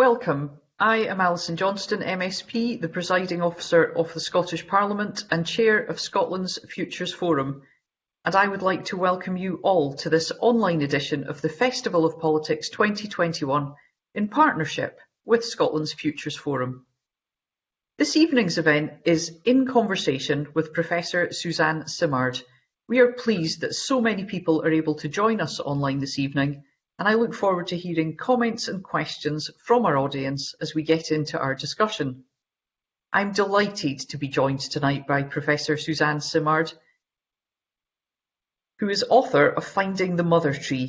Welcome. I am Alison Johnstone MSP, the Presiding Officer of the Scottish Parliament and Chair of Scotland's Futures Forum, and I would like to welcome you all to this online edition of the Festival of Politics 2021 in partnership with Scotland's Futures Forum. This evening's event is In Conversation with Professor Suzanne Simard. We are pleased that so many people are able to join us online this evening and I look forward to hearing comments and questions from our audience as we get into our discussion. I'm delighted to be joined tonight by Professor Suzanne Simard, who is author of Finding the Mother Tree.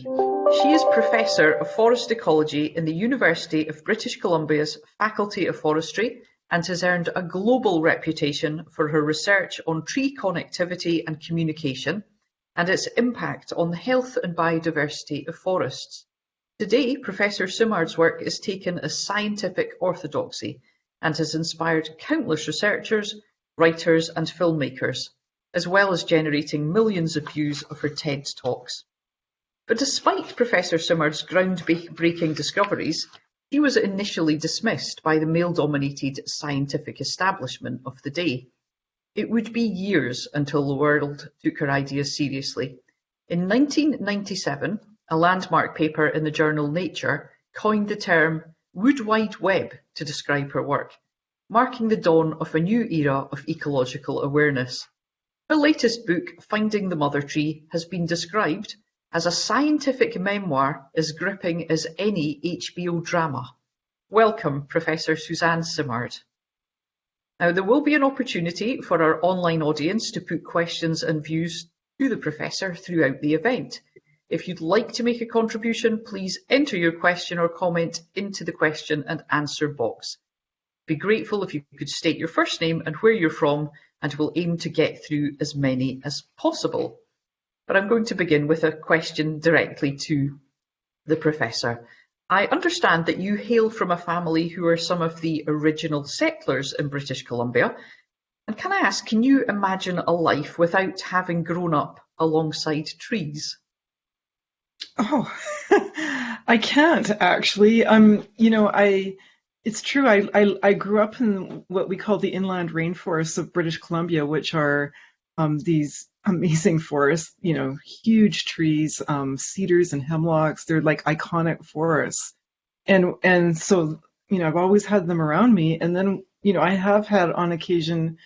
She is Professor of Forest Ecology in the University of British Columbia's Faculty of Forestry and has earned a global reputation for her research on tree connectivity and communication, and its impact on the health and biodiversity of forests. Today, Professor Simard's work is taken as scientific orthodoxy and has inspired countless researchers, writers and filmmakers, as well as generating millions of views of her TED Talks. But despite Professor Simard's groundbreaking discoveries, he was initially dismissed by the male-dominated scientific establishment of the day. It would be years until the world took her ideas seriously. In 1997, a landmark paper in the journal Nature coined the term Wood Wide Web to describe her work, marking the dawn of a new era of ecological awareness. Her latest book, Finding the Mother Tree, has been described as a scientific memoir as gripping as any HBO drama. Welcome, Professor Suzanne Simard. Now, there will be an opportunity for our online audience to put questions and views to the Professor throughout the event. If you'd like to make a contribution, please enter your question or comment into the question and answer box. Be grateful if you could state your first name and where you're from, and we'll aim to get through as many as possible. But I'm going to begin with a question directly to the Professor. I understand that you hail from a family who are some of the original settlers in British Columbia. And can I ask, can you imagine a life without having grown up alongside trees? Oh, I can't actually. Um, you know, I it's true. I, I I grew up in what we call the inland rainforests of British Columbia, which are um, these amazing forests, you know, huge trees, um, cedars and hemlocks. They're like iconic forests. And, and so, you know, I've always had them around me. And then, you know, I have had on occasion,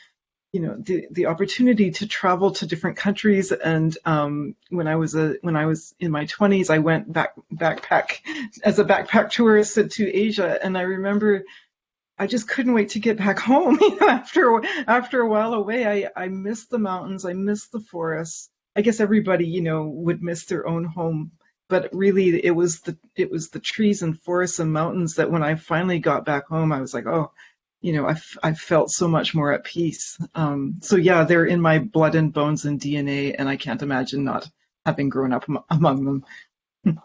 you know, the, the opportunity to travel to different countries. And um, when I was a when I was in my 20s, I went back backpack as a backpack tourist to Asia. And I remember I just couldn't wait to get back home. after after a while away, I I missed the mountains, I missed the forests. I guess everybody, you know, would miss their own home, but really it was the it was the trees and forests and mountains that when I finally got back home, I was like, oh, you know, I, I felt so much more at peace. Um, so yeah, they're in my blood and bones and DNA, and I can't imagine not having grown up among them.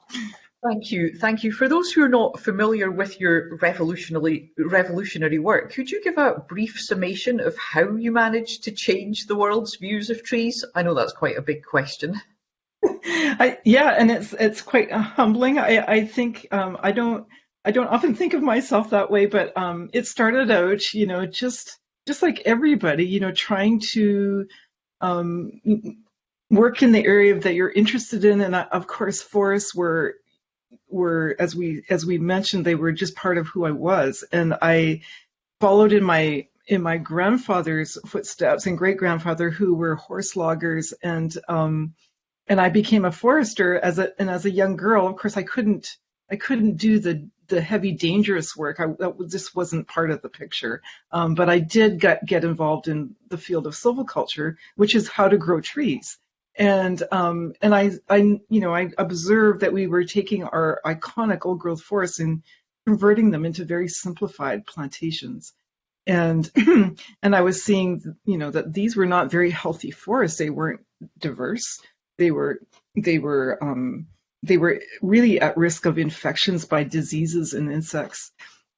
Thank you. Thank you. For those who are not familiar with your revolutionary, revolutionary work, could you give a brief summation of how you managed to change the world's views of trees? I know that's quite a big question. I, yeah, and it's it's quite humbling. I, I think um, I don't I don't often think of myself that way, but um, it started out, you know, just just like everybody, you know, trying to um, work in the area that you're interested in, and uh, of course, forests were were as we as we mentioned they were just part of who I was. And I followed in my in my grandfather's footsteps and great grandfather who were horse loggers. And um and I became a forester as a and as a young girl of course I couldn't I couldn't do the the heavy dangerous work. I that wasn't part of the picture. Um, but I did get get involved in the field of silviculture which is how to grow trees and um, and I, I you know I observed that we were taking our iconic old growth forests and converting them into very simplified plantations. And and I was seeing you know that these were not very healthy forests. They weren't diverse. They were they were um, they were really at risk of infections by diseases and insects.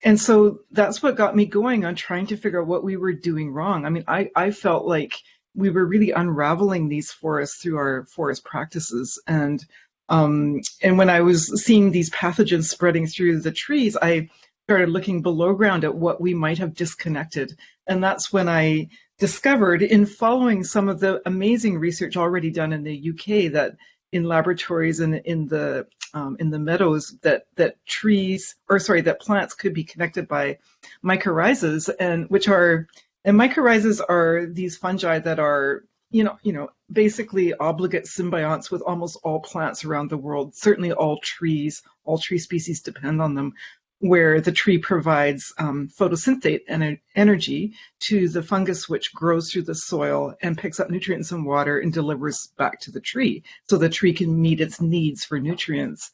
And so that's what got me going on trying to figure out what we were doing wrong. I mean I I felt like we were really unraveling these forests through our forest practices. And um, and when I was seeing these pathogens spreading through the trees, I started looking below ground at what we might have disconnected. And that's when I discovered in following some of the amazing research already done in the UK that in laboratories and in the um, in the meadows that that trees or sorry that plants could be connected by mycorrhizas and which are and mycorrhizas are these fungi that are you know you know basically obligate symbionts with almost all plants around the world certainly all trees all tree species depend on them where the tree provides um, photosynthate and energy to the fungus which grows through the soil and picks up nutrients and water and delivers back to the tree so the tree can meet its needs for nutrients.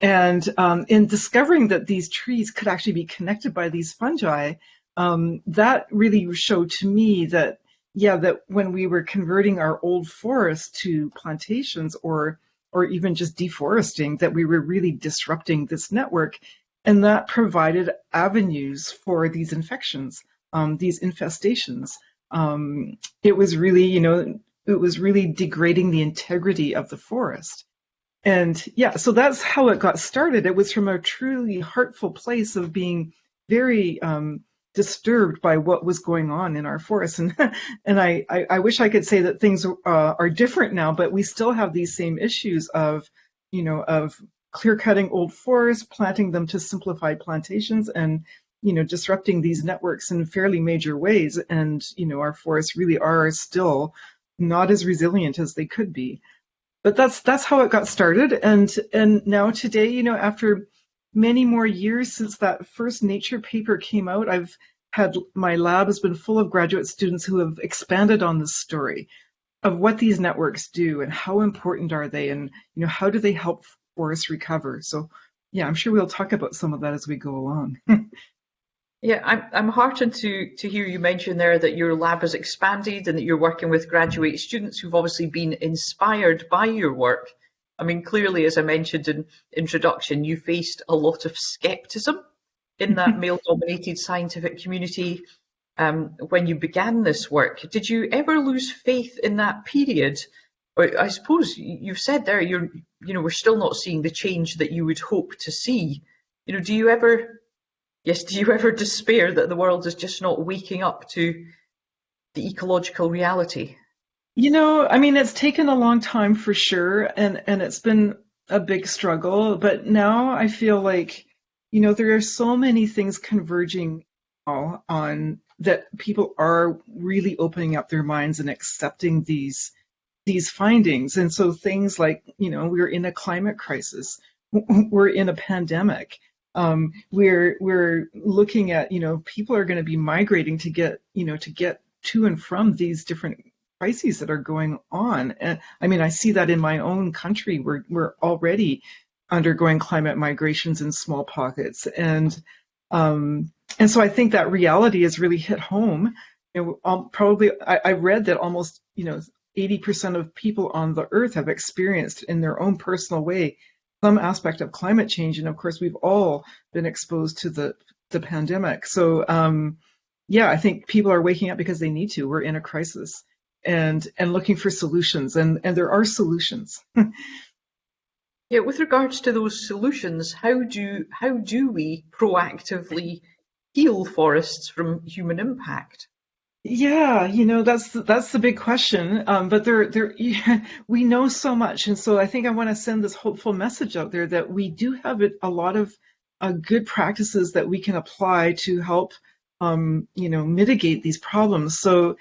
And um, in discovering that these trees could actually be connected by these fungi, um, that really showed to me that, yeah, that when we were converting our old forests to plantations or or even just deforesting, that we were really disrupting this network and that provided avenues for these infections, um, these infestations. Um, it was really, you know, it was really degrading the integrity of the forest. And yeah, so that's how it got started. It was from a truly heartful place of being very um, disturbed by what was going on in our forests. And and I, I, I wish I could say that things uh, are different now, but we still have these same issues of, you know, of clear cutting old forests, planting them to simplified plantations, and you know disrupting these networks in fairly major ways. And you know our forests really are still not as resilient as they could be. But that's that's how it got started. And and now today, you know, after many more years since that first Nature paper came out, I've had my lab has been full of graduate students who have expanded on this story of what these networks do and how important are they and you know how do they help forests recover. So yeah, I'm sure we'll talk about some of that as we go along. yeah, I'm, I'm heartened to, to hear you mention there that your lab has expanded and that you're working with graduate students who've obviously been inspired by your work. I mean, clearly, as I mentioned in introduction, you faced a lot of skepticism in that male-dominated scientific community um, when you began this work. Did you ever lose faith in that period I suppose you've said there you're you know we're still not seeing the change that you would hope to see. You know, do you ever yes, do you ever despair that the world is just not waking up to the ecological reality? You know, I mean it's taken a long time for sure and and it's been a big struggle, but now I feel like you know there are so many things converging on that people are really opening up their minds and accepting these these findings. And so things like, you know, we're in a climate crisis, we're in a pandemic. Um, we're we're looking at, you know, people are going to be migrating to get, you know, to get to and from these different crises that are going on. And I mean, I see that in my own country. We're we're already undergoing climate migrations in small pockets, and um, and so I think that reality has really hit home. You know, um, probably I, I read that almost you know 80% of people on the earth have experienced in their own personal way some aspect of climate change. And of course, we've all been exposed to the, the pandemic. So, um, yeah, I think people are waking up because they need to. We're in a crisis and, and looking for solutions. And, and there are solutions. yeah, with regards to those solutions, how do, how do we proactively heal forests from human impact? Yeah, you know that's that's the big question. Um, but there, there, we know so much, and so I think I want to send this hopeful message out there that we do have a lot of uh, good practices that we can apply to help, um, you know, mitigate these problems. So,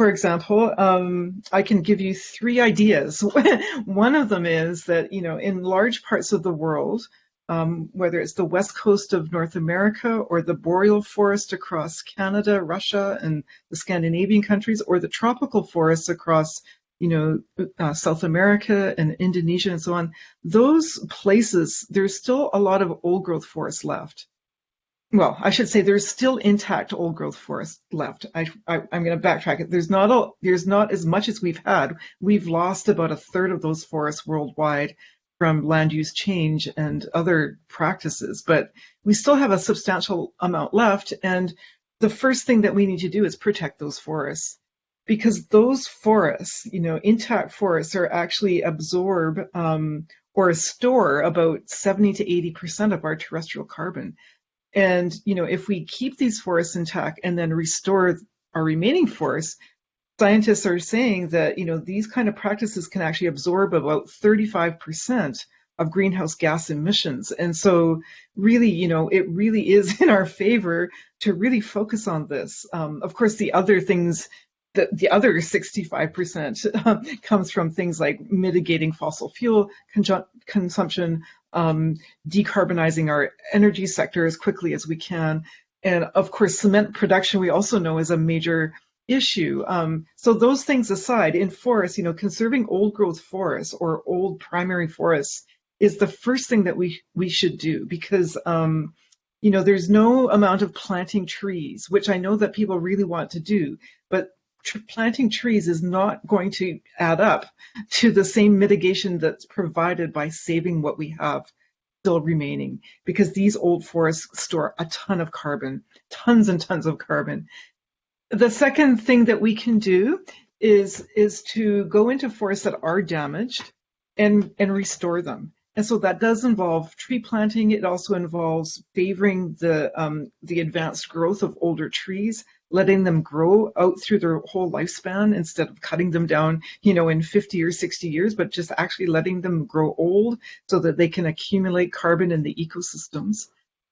for example, um, I can give you three ideas. One of them is that you know, in large parts of the world, um, whether it's the west coast of North America or the boreal forest across Canada, Russia, and the Scandinavian countries, or the tropical forests across, you know, uh, South America and Indonesia and so on. Those places, there's still a lot of old growth forest left. Well, I should say there's still intact old growth forest left. I, am going to backtrack it. There's not a, there's not as much as we've had. We've lost about a third of those forests worldwide from land use change and other practices, but we still have a substantial amount left. And the first thing that we need to do is protect those forests because those forests, you know, intact forests are actually absorb um, or store about 70 to 80% of our terrestrial carbon. And, you know, if we keep these forests intact and then restore our remaining forests, scientists are saying that, you know, these kind of practices can actually absorb about 35% of greenhouse gas emissions. And so really, you know, it really is in our favor to really focus on this. Um, of course, the other things the, the other 65% um, comes from things like mitigating fossil fuel consumption, um, decarbonizing our energy sector as quickly as we can. And of course, cement production we also know is a major issue. Um, so those things aside, in forests, you know, conserving old growth forests or old primary forests is the first thing that we we should do because um, you know there's no amount of planting trees, which I know that people really want to do, but planting trees is not going to add up to the same mitigation that's provided by saving what we have still remaining because these old forests store a ton of carbon, tons and tons of carbon. The second thing that we can do is, is to go into forests that are damaged and, and restore them. And so that does involve tree planting. It also involves favoring the, um, the advanced growth of older trees, letting them grow out through their whole lifespan instead of cutting them down, you know, in 50 or 60 years, but just actually letting them grow old so that they can accumulate carbon in the ecosystems.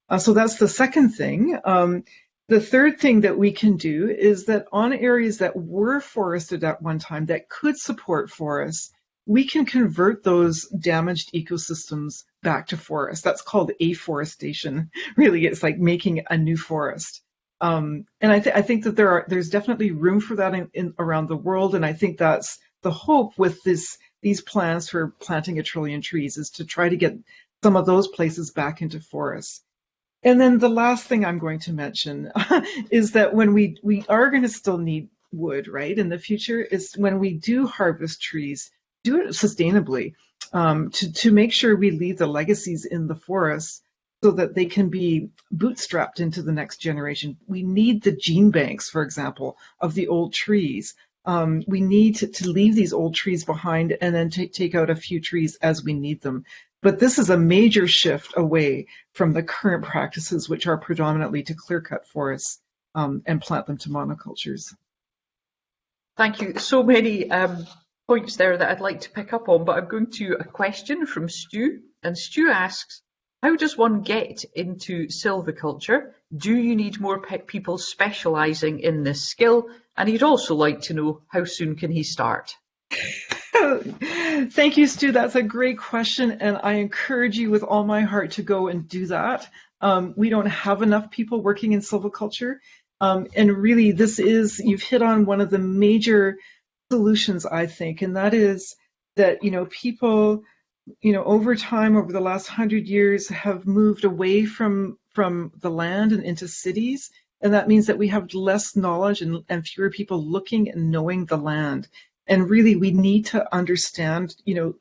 Uh, so that's the second thing. Um, the third thing that we can do is that on areas that were forested at one time that could support forests, we can convert those damaged ecosystems back to forest. That's called afforestation. Really, it's like making a new forest. Um, and I, th- I, think that there are there's definitely room for that in, in, around the world, and I think that's the hope with this these plans for planting a trillion trees is to try to get some of those places back into forests. And then the last thing I'm going to mention is that when we we are going to still need wood, right, in the future, is when we do harvest trees, do it sustainably um, to to make sure we leave the legacies in the forests so that they can be bootstrapped into the next generation. We need the gene banks, for example, of the old trees. Um, we need to, to, leave these old trees behind and then take, out a few trees as we need them. But this is a major shift away from the current practices, which are predominantly to clear cut forests um, and plant them to monocultures. Thank you. So many um, points there that I'd like to pick up on, but I'm going to a question from Stu. And Stu asks, how does one get into silviculture? Do you need more people specialising in this skill? And he'd also like to know how soon can he start? Thank you, Stu. That's a great question, and I encourage you with all my heart to go and do that. Um, we don't have enough people working in silviculture, um, and really, this is you've hit on one of the major solutions, I think, and that is that you know people you know, over time, over the last hundred years, have moved away from from the land and into cities, and that means that we have less knowledge and, and fewer people looking and knowing the land. And really, we need to understand, you know,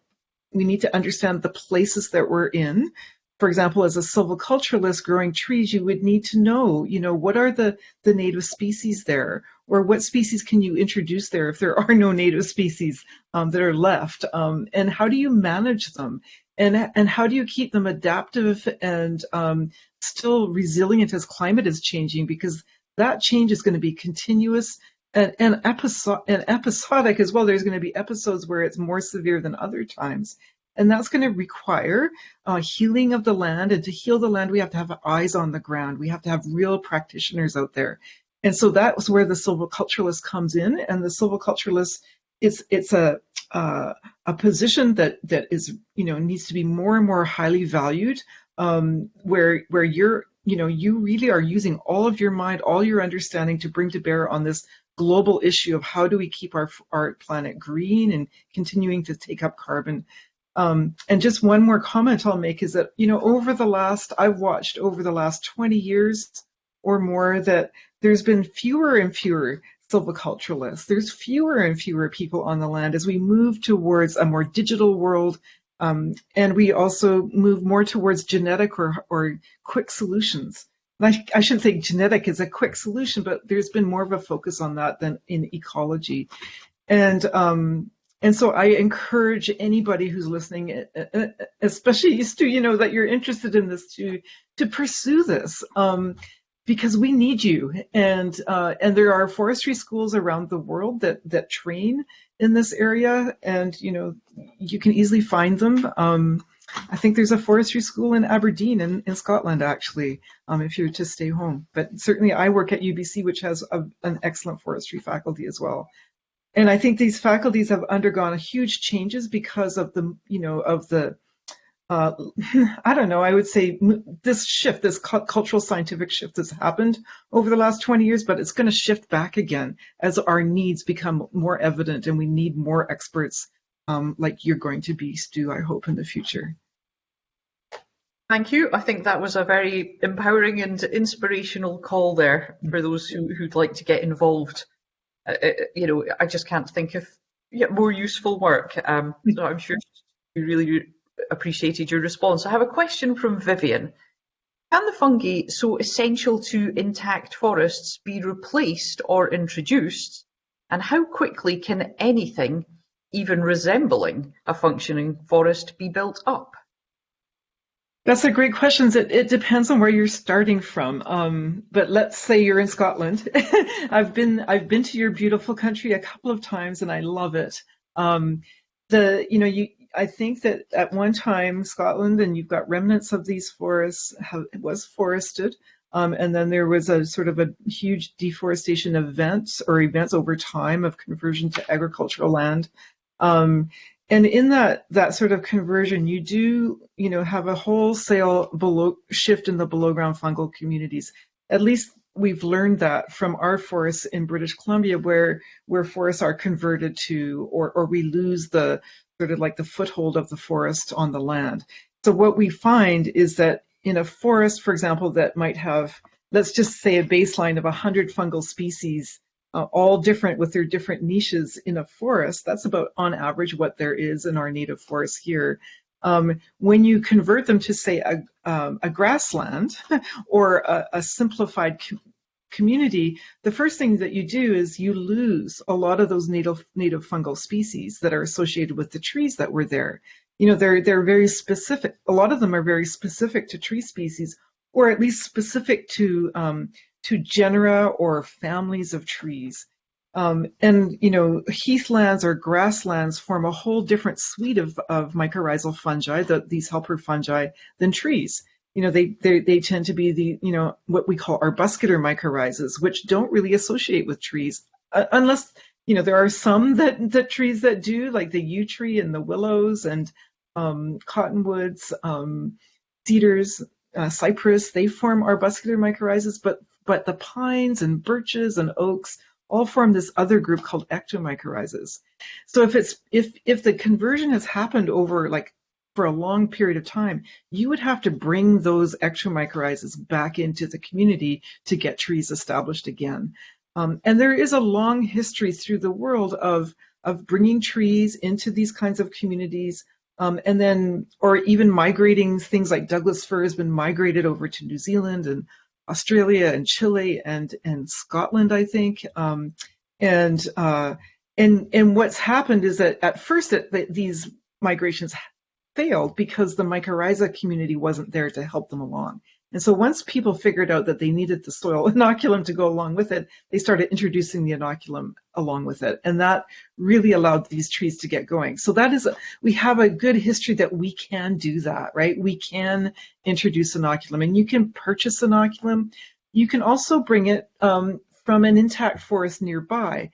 we need to understand the places that we're in for example, as a silviculturalist growing trees, you would need to know, you know, what are the, the native species there? Or what species can you introduce there if there are no native species um, that are left? Um, and how do you manage them? And, and how do you keep them adaptive and um, still resilient as climate is changing? Because that change is going to be continuous and, and, and episodic as well. There's going to be episodes where it's more severe than other times. And that's going to require uh, healing of the land. And to heal the land, we have to have eyes on the ground. We have to have real practitioners out there. And so that's where the silviculturalist comes in. And the silviculturalist, it's it's a uh, a position that that is you know needs to be more and more highly valued. Um, where where you're you know you really are using all of your mind, all your understanding to bring to bear on this global issue of how do we keep our our planet green and continuing to take up carbon. Um, and just one more comment I'll make is that, you know, over the last, I've watched over the last 20 years or more that there's been fewer and fewer silviculturalists. There's fewer and fewer people on the land as we move towards a more digital world. Um, and we also move more towards genetic or, or quick solutions. I, I, shouldn't say genetic is a quick solution, but there's been more of a focus on that than in ecology. And um, and so I encourage anybody who's listening, especially Stu, you know, that you're interested in this to to pursue this. Um, because we need you, and uh, and there are forestry schools around the world that that train in this area, and you know you can easily find them. Um, I think there's a forestry school in Aberdeen in, in Scotland, actually, um, if you're to stay home. But certainly I work at UBC, which has a, an excellent forestry faculty as well. And I think these faculties have undergone huge changes because of the, you know, of the, uh, I don't know, I would say this shift, this cultural scientific shift has happened over the last 20 years, but it's going to shift back again as our needs become more evident and we need more experts um, like you're going to be, Stu, I hope, in the future. Thank you. I think that was a very empowering and inspirational call there for those who, who'd like to get involved. Uh, uh you know, I just can't think of yeah, more useful work. Um, so I'm sure you really appreciated your response. I have a question from Vivian. Can the fungi so essential to intact forests be replaced or introduced? And how quickly can anything even resembling a functioning forest be built up? That's a great question. It, it depends on where you're starting from. Um, but let's say you're in Scotland. I've been I've been to your beautiful country a couple of times and I love it. Um, the you know you I think that at one time Scotland and you've got remnants of these forests have, was forested. Um, and then there was a sort of a huge deforestation events or events over time of conversion to agricultural land. Um, and in that that sort of conversion, you do you know have a wholesale below shift in the below ground fungal communities. At least we've learned that from our forests in British Columbia, where where forests are converted to, or or we lose the sort of like the foothold of the forest on the land. So what we find is that in a forest, for example, that might have let's just say a baseline of 100 fungal species uh, all different with their different niches in a forest. That's about on average what there is in our native forest here. Um, when you convert them to say a, um, a grassland or a, a simplified community, the first thing that you do is you lose a lot of those native native fungal species that are associated with the trees that were there. You know, they're they're very specific. A lot of them are very specific to tree species, or at least specific to um, to genera or families of trees. Um, and you know, heathlands or grasslands form a whole different suite of, of mycorrhizal fungi, the, these helper fungi, than trees. You know, they, they they tend to be the you know what we call arbuscular mycorrhizas, which don't really associate with trees, uh, unless you know there are some that that trees that do, like the yew tree and the willows and um, cottonwoods, um, cedars, uh, cypress. They form arbuscular mycorrhizas, but but the pines and birches and oaks all form this other group called ectomycorrhizas. So if it's if if the conversion has happened over like for a long period of time, you would have to bring those ectomycorrhizas back into the community to get trees established again. Um, and there is a long history through the world of of bringing trees into these kinds of communities, um, and then or even migrating things like Douglas fir has been migrated over to New Zealand and Australia and Chile and and Scotland, I think. Um, and uh, and and what's happened is that at first that these migrations failed because the mycorrhiza community wasn't there to help them along. And so once people figured out that they needed the soil inoculum to go along with it, they started introducing the inoculum along with it. And that really allowed these trees to get going. So that is, a, we have a good history that we can do that, right? We can introduce inoculum and you can purchase inoculum. You can also bring it um, from an intact forest nearby.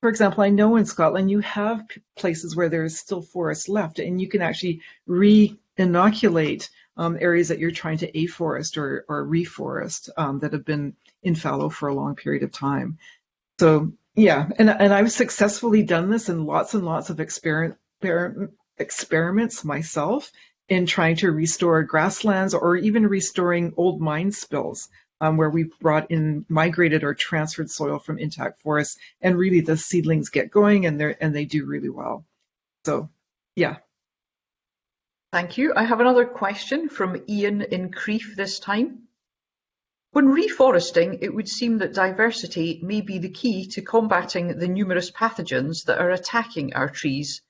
For example, I know in Scotland you have places where there is still forest left and you can actually re-inoculate um, areas that you're trying to afforest or, or reforest um, that have been in fallow for a long period of time. So yeah, and, and I've successfully done this in lots and lots of experiment, experiments myself in trying to restore grasslands or even restoring old mine spills um, where we've brought in migrated or transferred soil from intact forests and really the seedlings get going and they and they do really well. So yeah. Thank you. I have another question from Ian in Crieff this time. When reforesting, it would seem that diversity may be the key to combating the numerous pathogens that are attacking our trees.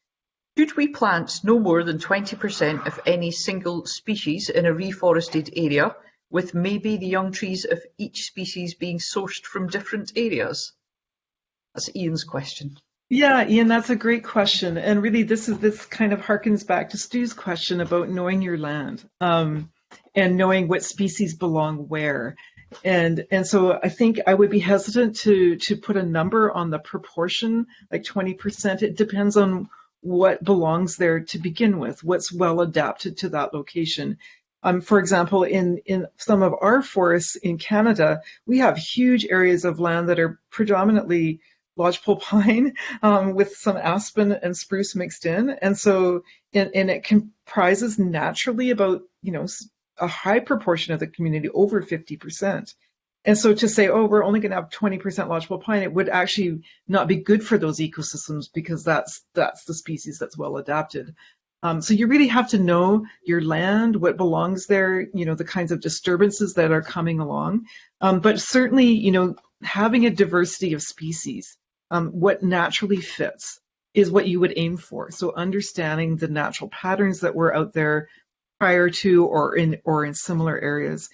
Should we plant no more than 20% of any single species in a reforested area, with maybe the young trees of each species being sourced from different areas? That's Ian's question. Yeah, Ian, that's a great question. And really, this is this kind of harkens back to Stu's question about knowing your land um, and knowing what species belong where. And and so I think I would be hesitant to to put a number on the proportion, like 20%. It depends on what belongs there to begin with, what's well adapted to that location. Um, for example, in, in some of our forests in Canada, we have huge areas of land that are predominantly lodgepole pine um, with some aspen and spruce mixed in. And so, and, and it comprises naturally about, you know, a high proportion of the community, over 50%. And so to say, oh, we're only going to have 20% lodgepole pine, it would actually not be good for those ecosystems because that's that's the species that's well adapted. Um, so you really have to know your land, what belongs there, you know, the kinds of disturbances that are coming along. Um, but certainly, you know, having a diversity of species, um, what naturally fits is what you would aim for. So understanding the natural patterns that were out there prior to or in or in similar areas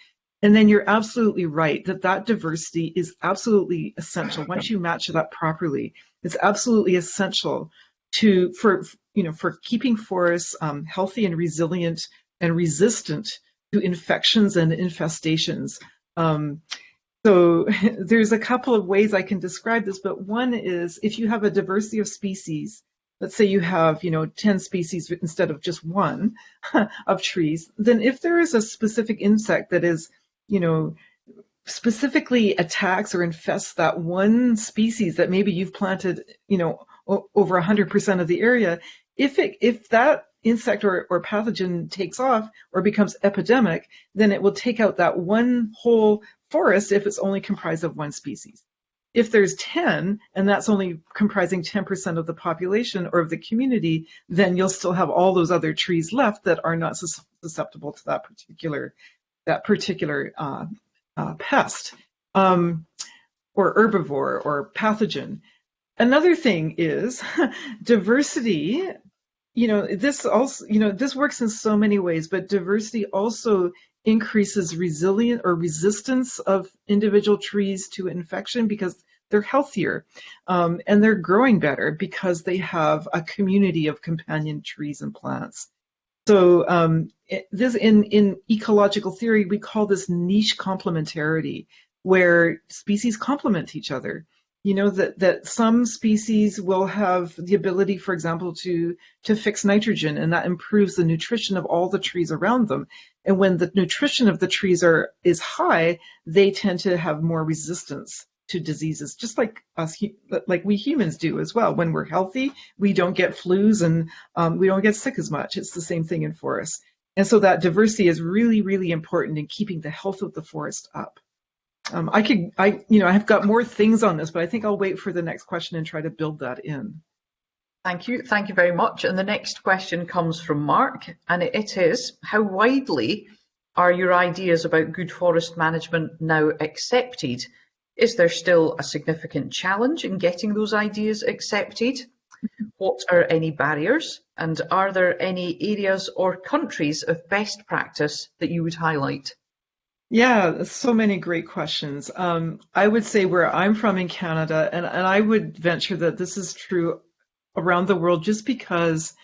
and then you're absolutely right that that diversity is absolutely essential. Once you match it up properly, it's absolutely essential to for you know for keeping forests um, healthy and resilient and resistant to infections and infestations. Um, so there's a couple of ways I can describe this, but one is if you have a diversity of species, let's say you have, you know, 10 species instead of just one of trees, then if there is a specific insect that is you know, specifically attacks or infests that one species that maybe you've planted, you know, over 100% of the area, if it if that insect or, or pathogen takes off or becomes epidemic, then it will take out that one whole forest if it's only comprised of one species. If there's 10 and that's only comprising 10% of the population or of the community, then you'll still have all those other trees left that are not susceptible to that particular that particular uh, uh, pest um, or herbivore or pathogen. Another thing is diversity. You know, this also, you know, this works in so many ways, but diversity also increases resilience or resistance of individual trees to infection because they're healthier um, and they're growing better because they have a community of companion trees and plants. So um, this in, in ecological theory, we call this niche complementarity, where species complement each other. You know, that, that some species will have the ability, for example, to, to fix nitrogen, and that improves the nutrition of all the trees around them. And when the nutrition of the trees are is high, they tend to have more resistance to diseases, just like us, like we humans do as well. When we're healthy, we don't get flus and um, we don't get sick as much. It's the same thing in forests. And so that diversity is really, really important in keeping the health of the forest up. Um, I could, I, you know, I've got more things on this, but I think I'll wait for the next question and try to build that in. Thank you. Thank you very much. And the next question comes from Mark, and it is, how widely are your ideas about good forest management now accepted? Is there still a significant challenge in getting those ideas accepted? What are any barriers? And are there any areas or countries of best practice that you would highlight? Yeah, so many great questions. Um, I would say where I'm from in Canada, and, and I would venture that this is true around the world just because,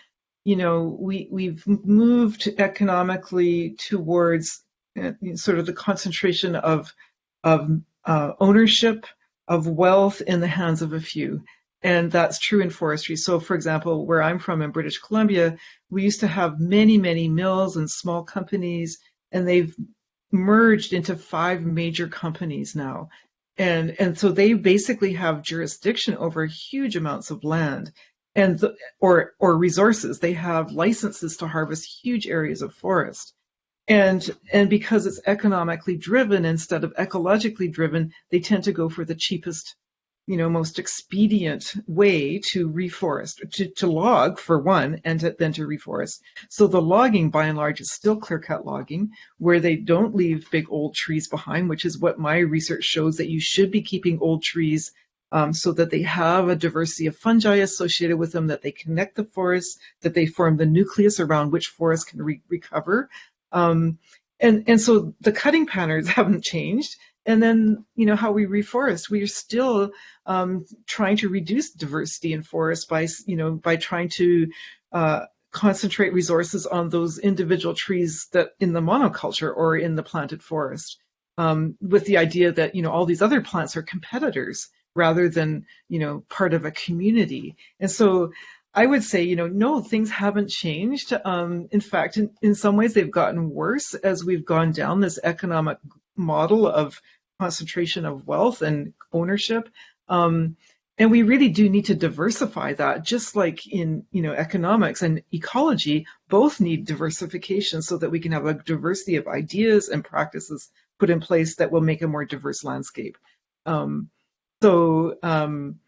you know, we, we've moved economically towards uh, sort of the concentration of, of uh, ownership of wealth in the hands of a few. And that's true in forestry. So, for example, where I'm from in British Columbia, we used to have many, many mills and small companies, and they've merged into five major companies now. And, and so they basically have jurisdiction over huge amounts of land and or or resources. They have licenses to harvest huge areas of forest. And, and because it's economically driven instead of ecologically driven, they tend to go for the cheapest you know, most expedient way to reforest, to, to log for one, and to, then to reforest. So the logging, by and large, is still clear-cut logging, where they don't leave big old trees behind, which is what my research shows that you should be keeping old trees um, so that they have a diversity of fungi associated with them, that they connect the forests, that they form the nucleus around which forests can re recover. Um, and, and so the cutting patterns haven't changed. And then, you know, how we reforest, we are still um, trying to reduce diversity in forests by, you know, by trying to uh, concentrate resources on those individual trees that in the monoculture or in the planted forest, um, with the idea that, you know, all these other plants are competitors rather than, you know, part of a community. And so I would say, you know, no, things haven't changed. Um, in fact, in, in some ways, they've gotten worse as we've gone down this economic model of concentration of wealth and ownership. Um, and we really do need to diversify that, just like in you know economics and ecology, both need diversification so that we can have a diversity of ideas and practices put in place that will make a more diverse landscape. Um, so um,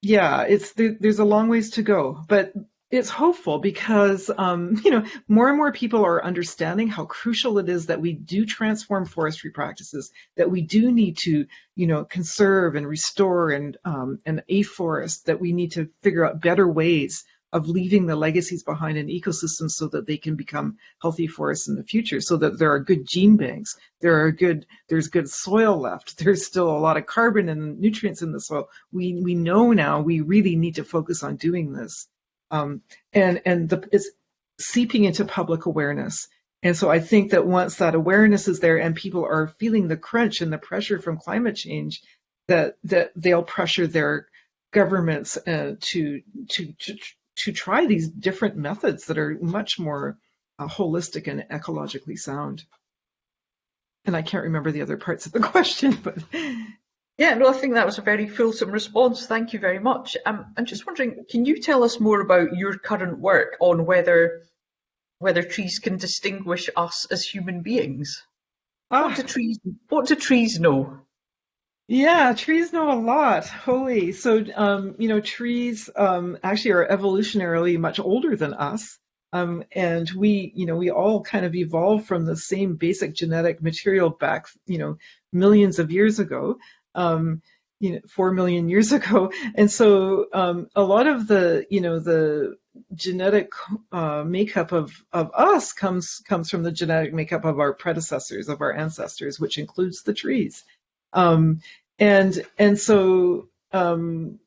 yeah, it's there, there's a long ways to go, but it's hopeful because um, you know more and more people are understanding how crucial it is that we do transform forestry practices, that we do need to you know conserve and restore and um, and afforest, that we need to figure out better ways of leaving the legacies behind in ecosystems so that they can become healthy forests in the future, so that there are good gene banks, there are good, there's good soil left, there's still a lot of carbon and nutrients in the soil. We, we know now we really need to focus on doing this. Um, and and the, it's seeping into public awareness. And so I think that once that awareness is there and people are feeling the crunch and the pressure from climate change, that that they'll pressure their governments uh, to, to to to try these different methods that are much more uh, holistic and ecologically sound. And I can't remember the other parts of the question, but. Yeah, no, I think that was a very fulsome response. Thank you very much. Um, I'm just wondering, can you tell us more about your current work on whether whether trees can distinguish us as human beings? Ah. What do trees What do trees know? Yeah, trees know a lot. Holy. So, um, you know, trees um, actually are evolutionarily much older than us. Um, and we, you know, we all kind of evolved from the same basic genetic material back, you know, millions of years ago, um, you know, four million years ago. And so um, a lot of the, you know, the genetic uh, makeup of, of us comes comes from the genetic makeup of our predecessors, of our ancestors, which includes the trees. Um, and and so um,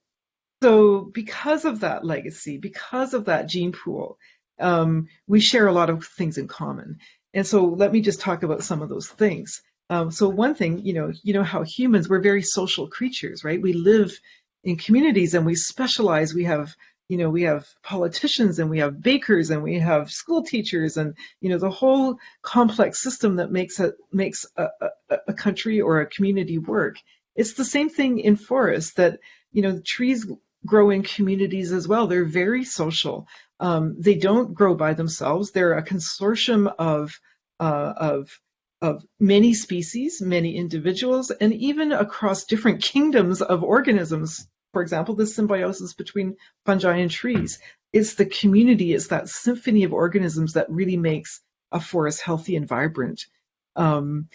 so because of that legacy, because of that gene pool, um, we share a lot of things in common. And so let me just talk about some of those things. Um, so one thing, you know, you know how humans we're very social creatures, right? We live in communities and we specialize. We have you know, we have politicians and we have bakers and we have school teachers and, you know, the whole complex system that makes a, makes a, a, a country or a community work. It's the same thing in forests that, you know, trees grow in communities as well. They're very social. Um, they don't grow by themselves. They're a consortium of, uh, of, of many species, many individuals, and even across different kingdoms of organisms for example, the symbiosis between fungi and trees. It's the community, it's that symphony of organisms that really makes a forest healthy and vibrant. Um,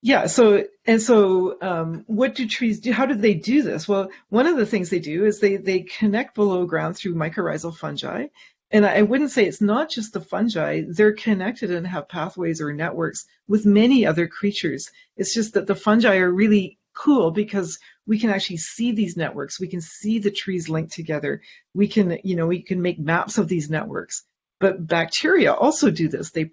yeah, so and so um, what do trees do? How do they do this? Well, one of the things they do is they they connect below ground through mycorrhizal fungi. And I wouldn't say it's not just the fungi, they're connected and have pathways or networks with many other creatures. It's just that the fungi are really cool because we can actually see these networks. We can see the trees linked together. We can, you know, we can make maps of these networks. But bacteria also do this. They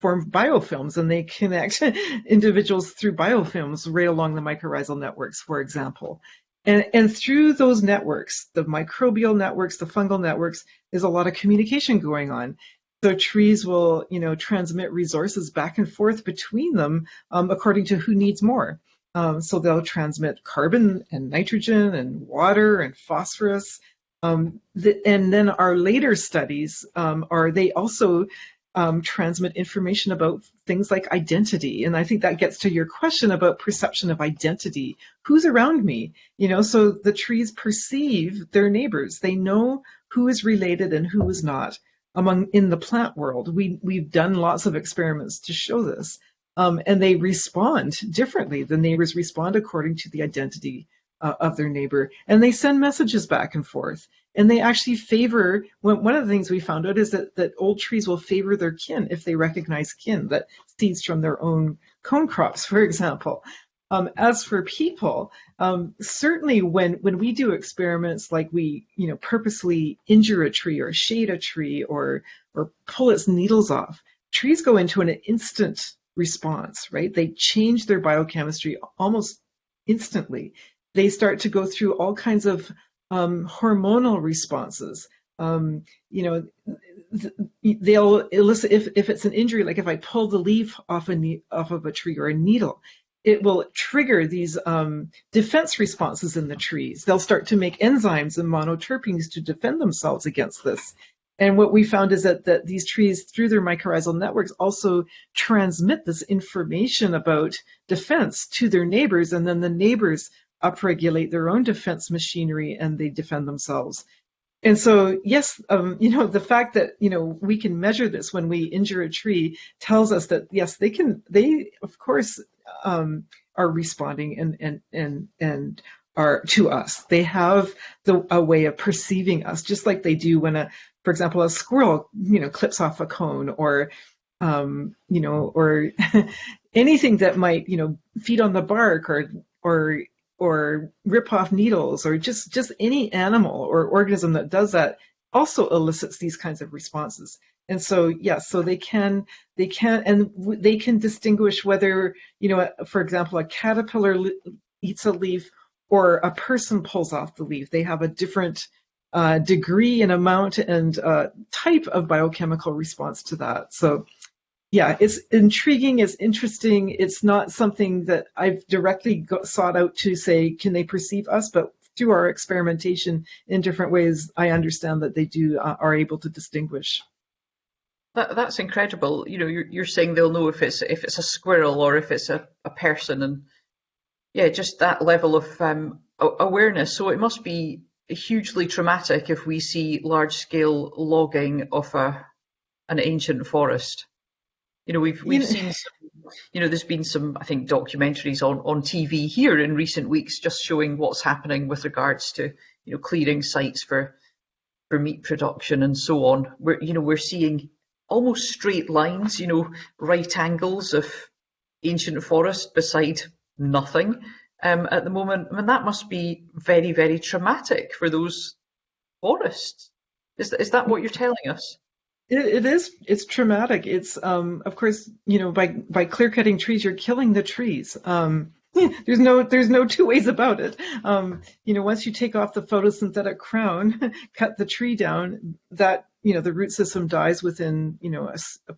form biofilms and they connect individuals through biofilms right along the mycorrhizal networks, for example. And, and through those networks, the microbial networks, the fungal networks, there's a lot of communication going on. So trees will, you know, transmit resources back and forth between them um, according to who needs more. Um, so they'll transmit carbon and nitrogen and water and phosphorus. Um, and then our later studies um, are they also um, transmit information about things like identity. And I think that gets to your question about perception of identity. Who's around me? You know, so the trees perceive their neighbors. They know who is related and who is not among in the plant world. We, we've done lots of experiments to show this. Um, and they respond differently. The neighbors respond according to the identity uh, of their neighbor, and they send messages back and forth. And they actually favor, one of the things we found out is that, that old trees will favor their kin if they recognize kin, that seeds from their own cone crops, for example. Um, as for people, um, certainly when, when we do experiments like we, you know, purposely injure a tree or shade a tree or, or pull its needles off, trees go into an instant response, right? They change their biochemistry almost instantly. They start to go through all kinds of um, hormonal responses. Um, you know, they'll elicit if, if it's an injury, like if I pull the leaf off a off of a tree or a needle, it will trigger these um, defense responses in the trees. They'll start to make enzymes and monoterpenes to defend themselves against this. And what we found is that, that these trees, through their mycorrhizal networks, also transmit this information about defense to their neighbors, and then the neighbors upregulate their own defense machinery and they defend themselves. And so, yes, um, you know, the fact that, you know, we can measure this when we injure a tree tells us that, yes, they can, they, of course, um, are responding and, and, and, and are to us. They have the, a way of perceiving us, just like they do when a, for example, a squirrel, you know, clips off a cone or, um, you know, or anything that might, you know, feed on the bark or, or or rip off needles or just just any animal or organism that does that also elicits these kinds of responses. And so yes yeah, so they can they can and they can distinguish whether you know for example a caterpillar eats a leaf or a person pulls off the leaf. They have a different uh, degree and amount and uh, type of biochemical response to that. So yeah, it's intriguing, it's interesting. It's not something that I've directly got, sought out to say, can they perceive us? But through our experimentation in different ways, I understand that they do uh, are able to distinguish. That, that's incredible. You know, you're, you're saying they'll know if it's if it's a squirrel or if it's a, a person, and yeah, just that level of um, awareness. So it must be hugely traumatic if we see large scale logging of a an ancient forest. You know, we've we've seen some, you know, there's been some, I think, documentaries on on TV here in recent weeks just showing what's happening with regards to, you know, clearing sites for for meat production and so on. We're, you know, we're seeing almost straight lines, you know, right angles of ancient forest beside nothing um, at the moment. I mean, that must be very, very traumatic for those forests. Is is that what you're telling us? It, it is. It's traumatic. It's, um, of course, you know, by by clear cutting trees, you're killing the trees. Um, there's no there's no two ways about it. Um, you know, once you take off the photosynthetic crown, cut the tree down, that you know the root system dies within you know a, a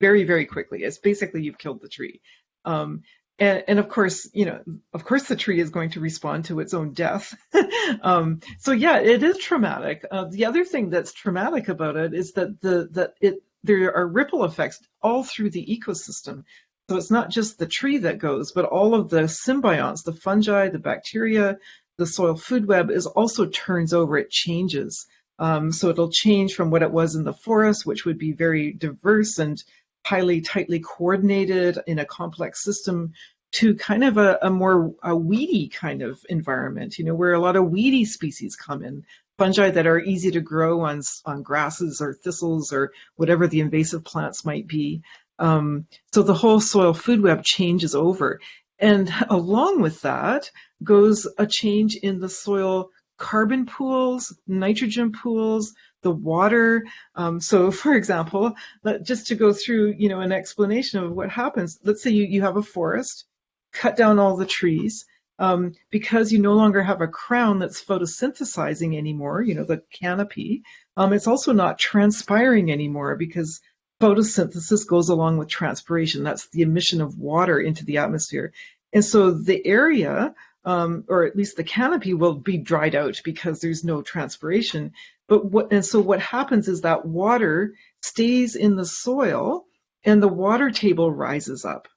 very very quickly. It's basically you've killed the tree. Um, and, and, of course, you know, of course, the tree is going to respond to its own death. um, so yeah, it is traumatic. Uh, the other thing that's traumatic about it is that the that it there are ripple effects all through the ecosystem. So it's not just the tree that goes, but all of the symbionts, the fungi, the bacteria, the soil food web is also turns over. It changes. Um, so it'll change from what it was in the forest, which would be very diverse and highly tightly coordinated in a complex system to kind of a, a more a weedy kind of environment, you know, where a lot of weedy species come in, fungi that are easy to grow on, on grasses or thistles or whatever the invasive plants might be. Um, so the whole soil food web changes over. And along with that goes a change in the soil carbon pools, nitrogen pools, the water. Um, so for example, just to go through, you know, an explanation of what happens, let's say you, you have a forest, cut down all the trees, um, because you no longer have a crown that's photosynthesizing anymore, you know, the canopy, um, it's also not transpiring anymore because photosynthesis goes along with transpiration. That's the emission of water into the atmosphere. And so the area um, or at least the canopy will be dried out because there's no transpiration. But what and so what happens is that water stays in the soil and the water table rises up.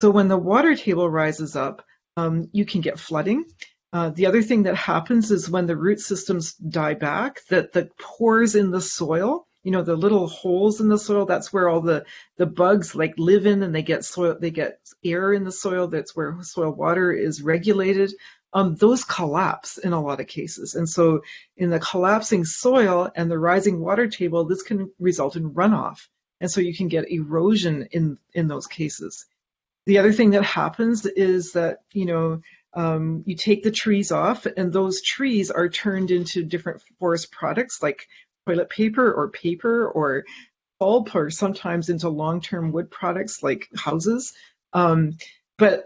So when the water table rises up, um, you can get flooding. Uh, the other thing that happens is when the root systems die back, that the pores in the soil, you know, the little holes in the soil, that's where all the, the bugs like live in and they get soil, they get air in the soil. That's where soil water is regulated. Um, those collapse in a lot of cases. And so in the collapsing soil and the rising water table, this can result in runoff. And so you can get erosion in, in those cases. The other thing that happens is that, you know, um, you take the trees off and those trees are turned into different forest products like toilet paper or paper or pulp or sometimes into long-term wood products like houses. Um, but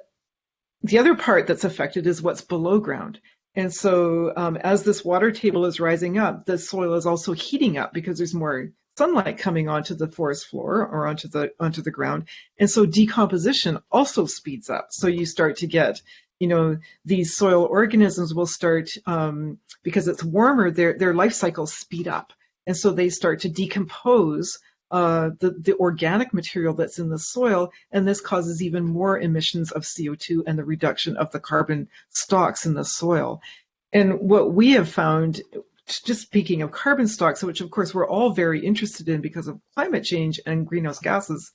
the other part that's affected is what's below ground. And so um, as this water table is rising up, the soil is also heating up because there's more sunlight coming onto the forest floor or onto the onto the ground. And so decomposition also speeds up. So you start to get you know, these soil organisms will start, um, because it's warmer, their, their life cycles speed up. And so they start to decompose uh, the, the organic material that's in the soil, and this causes even more emissions of CO2 and the reduction of the carbon stocks in the soil. And what we have found, just speaking of carbon stocks, which of course we're all very interested in because of climate change and greenhouse gases,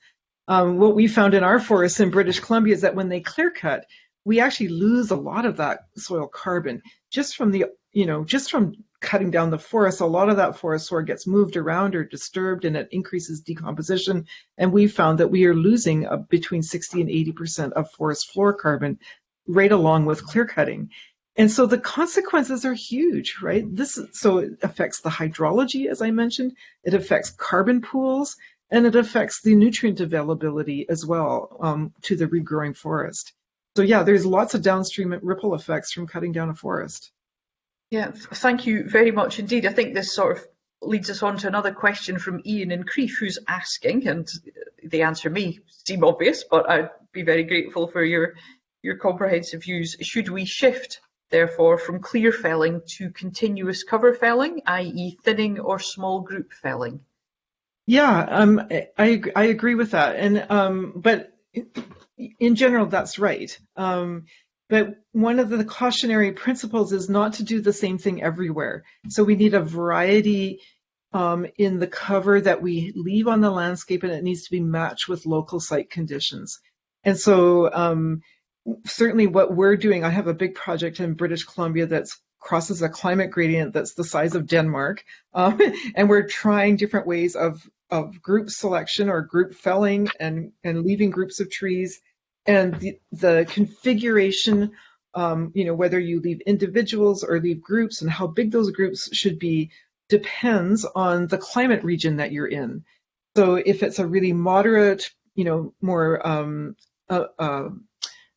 um, what we found in our forests in British Columbia is that when they clear cut, we actually lose a lot of that soil carbon just from the, you know, just from cutting down the forest. A lot of that forest soil gets moved around or disturbed and it increases decomposition. And we found that we are losing uh, between 60 and 80% of forest floor carbon right along with clear cutting. And so the consequences are huge, right? This so it affects the hydrology, as I mentioned. It affects carbon pools, and it affects the nutrient availability as well um, to the regrowing forest. So yeah, there's lots of downstream ripple effects from cutting down a forest. Yeah, thank you very much indeed. I think this sort of leads us on to another question from Ian in Crieff, who's asking, and the answer may seem obvious, but I'd be very grateful for your your comprehensive views. Should we shift, therefore, from clear felling to continuous cover felling, i.e. thinning or small group felling? Yeah, um, I, I agree with that. And um, but in general, that's right. Um, but one of the cautionary principles is not to do the same thing everywhere. So we need a variety um, in the cover that we leave on the landscape, and it needs to be matched with local site conditions. And so um, certainly what we're doing, I have a big project in British Columbia that's crosses a climate gradient that's the size of Denmark. Um, and we're trying different ways of, of group selection or group felling and, and leaving groups of trees and the, the configuration, um, you know, whether you leave individuals or leave groups and how big those groups should be depends on the climate region that you're in. So if it's a really moderate, you know, more um, uh, uh,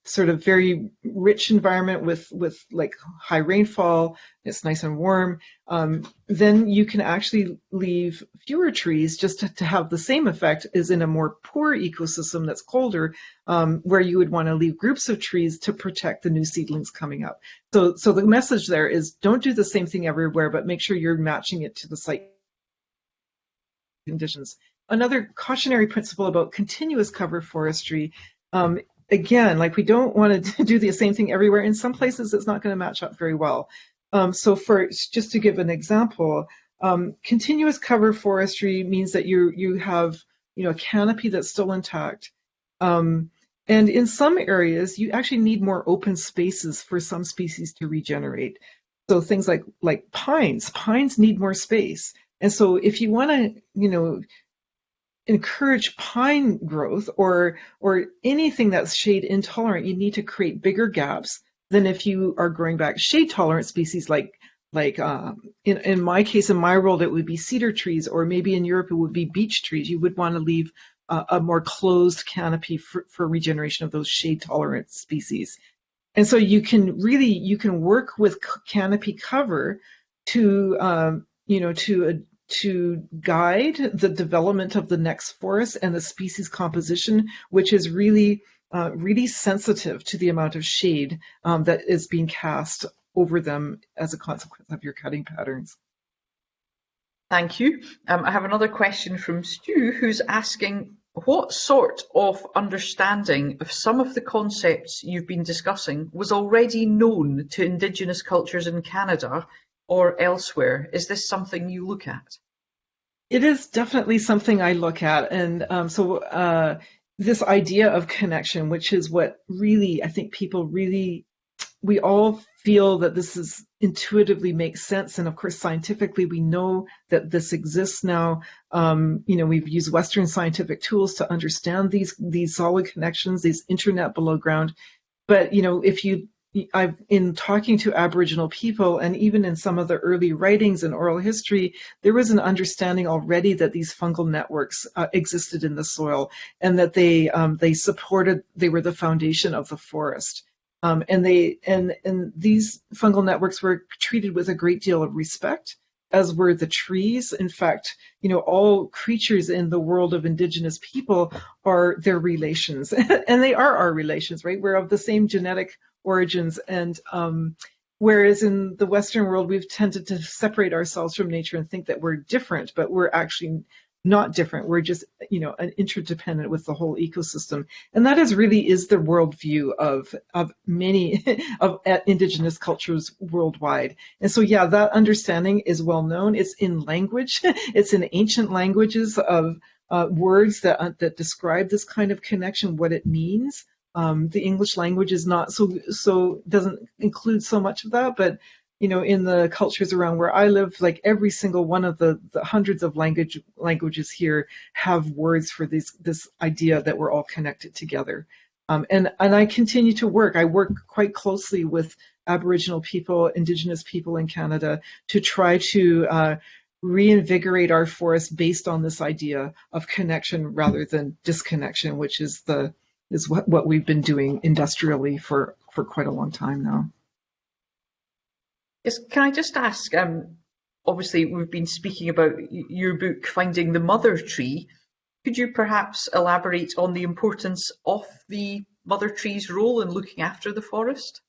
sort of very rich environment with with like high rainfall it's nice and warm um, then you can actually leave fewer trees just to, to, have the same effect as in a more poor ecosystem that's colder um, where you would want to leave groups of trees to protect the new seedlings coming up. So so the message there is don't do the same thing everywhere but make sure you're matching it to the site conditions. Another cautionary principle about continuous cover forestry um, again, like we don't want to do the same thing everywhere. In some places, it's not going to match up very well. Um, so for just to give an example, um, continuous cover forestry means that you you have you know a canopy that's still intact. Um, and in some areas, you actually need more open spaces for some species to regenerate. So things like like pines, pines need more space. And so if you want to, you know, encourage pine growth or or anything that's shade intolerant, you need to create bigger gaps than if you are growing back shade tolerant species like like um, in, in my case, in my world, it would be cedar trees, or maybe in Europe it would be beech trees. You would want to leave uh, a more closed canopy for, for regeneration of those shade tolerant species. And so you can really, you can work with canopy cover to, um, you know, to to guide the development of the next forest and the species composition, which is really, uh, really sensitive to the amount of shade um, that is being cast over them as a consequence of your cutting patterns. Thank you. Um, I have another question from Stu who's asking what sort of understanding of some of the concepts you've been discussing was already known to Indigenous cultures in Canada or elsewhere? Is this something you look at? It is definitely something I look at. And um, so uh, this idea of connection, which is what really, I think people really, we all feel that this is intuitively makes sense. And of course, scientifically, we know that this exists now. Um, you know, we've used Western scientific tools to understand these, these solid connections, these internet below ground. But, you know, if you I've in talking to Aboriginal people and even in some of the early writings and oral history, there was an understanding already that these fungal networks uh, existed in the soil and that they um, they supported they were the foundation of the forest. Um, and they and and these fungal networks were treated with a great deal of respect as were the trees. In fact, you know, all creatures in the world of indigenous people are their relations, and they are our relations, right? We're of the same genetic origins. And um, whereas in the Western world, we've tended to separate ourselves from nature and think that we're different, but we're actually not different. We're just, you know, an interdependent with the whole ecosystem. And that is really is the worldview of, of many of indigenous cultures worldwide. And so, yeah, that understanding is well known. It's in language. it's in ancient languages of uh, words that, uh, that describe this kind of connection, what it means. Um, the English language is not so so doesn't include so much of that, but you know, in the cultures around where I live, like every single one of the, the hundreds of language languages here have words for this this idea that we're all connected together. Um, and and I continue to work. I work quite closely with Aboriginal people, Indigenous people in Canada to try to uh, reinvigorate our forests based on this idea of connection rather than disconnection, which is the is what, what we've been doing industrially for, for quite a long time now. Yes, can I just ask, um, obviously we've been speaking about your book, Finding the Mother Tree. Could you perhaps elaborate on the importance of the mother tree's role in looking after the forest?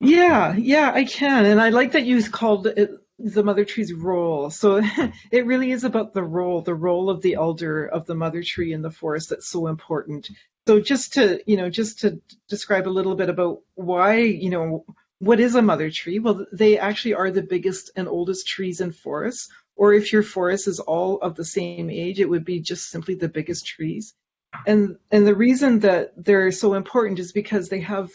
Yeah, yeah, I can. And I like that you called it the mother tree's role. So it really is about the role, the role of the elder of the mother tree in the forest that's so important. So just to, you know, just to describe a little bit about why, you know, what is a mother tree? Well, they actually are the biggest and oldest trees in forests. Or if your forest is all of the same age, it would be just simply the biggest trees. And and the reason that they're so important is because they have,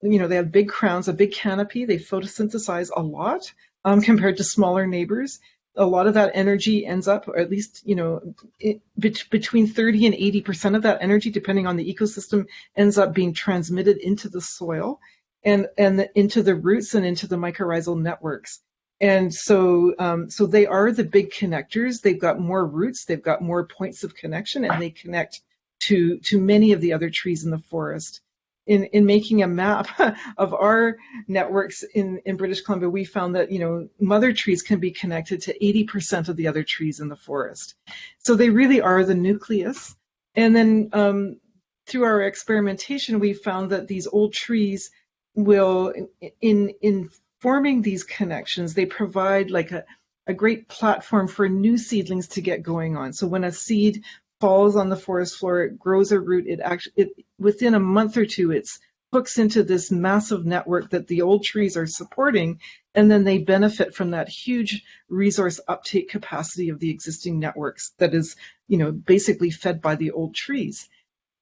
you know, they have big crowns, a big canopy. They photosynthesize a lot um, compared to smaller neighbors a lot of that energy ends up, or at least, you know, it, between 30 and 80% of that energy, depending on the ecosystem, ends up being transmitted into the soil and, and the, into the roots and into the mycorrhizal networks. And so, um, so they are the big connectors. They've got more roots, they've got more points of connection, and they connect to, to many of the other trees in the forest in, in making a map of our networks in, in British Columbia, we found that, you know, mother trees can be connected to 80% of the other trees in the forest. So they really are the nucleus. And then um, through our experimentation, we found that these old trees will, in, in forming these connections, they provide like a, a great platform for new seedlings to get going on. So when a seed falls on the forest floor, it grows a root, it actually, it, within a month or two, it's hooks into this massive network that the old trees are supporting, and then they benefit from that huge resource uptake capacity of the existing networks that is, you know, basically fed by the old trees.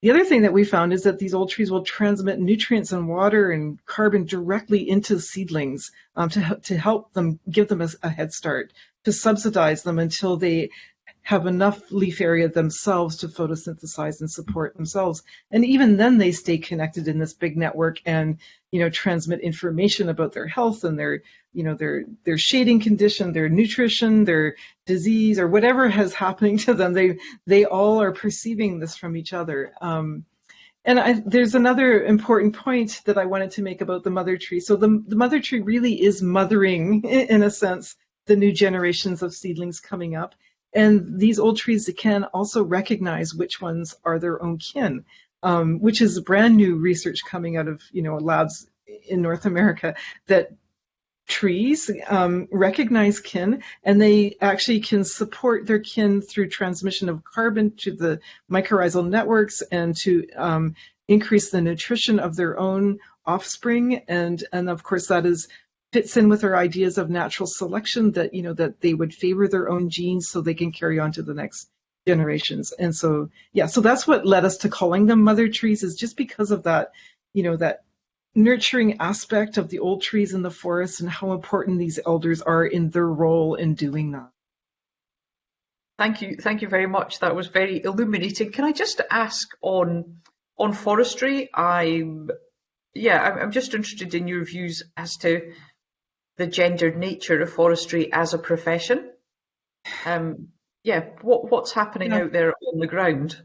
The other thing that we found is that these old trees will transmit nutrients and water and carbon directly into seedlings um, to, to help them, give them a, a head start, to subsidize them until they have enough leaf area themselves to photosynthesize and support themselves. And even then they stay connected in this big network and, you know, transmit information about their health and their, you know, their, their shading condition, their nutrition, their disease or whatever has happening to them. They, they all are perceiving this from each other. Um, and I, there's another important point that I wanted to make about the mother tree. So the, the mother tree really is mothering, in a sense, the new generations of seedlings coming up. And these old trees can also recognize which ones are their own kin, um, which is brand new research coming out of you know labs in North America that trees um, recognize kin and they actually can support their kin through transmission of carbon to the mycorrhizal networks and to um, increase the nutrition of their own offspring. And and of course that is fits in with our ideas of natural selection that you know that they would favor their own genes so they can carry on to the next generations and so yeah so that's what led us to calling them mother trees is just because of that you know that nurturing aspect of the old trees in the forest and how important these elders are in their role in doing that. Thank you, thank you very much. That was very illuminating. Can I just ask on on forestry? I'm yeah, I'm just interested in your views as to the gendered nature of forestry as a profession. Um, yeah, what what's happening yeah. out there on the ground?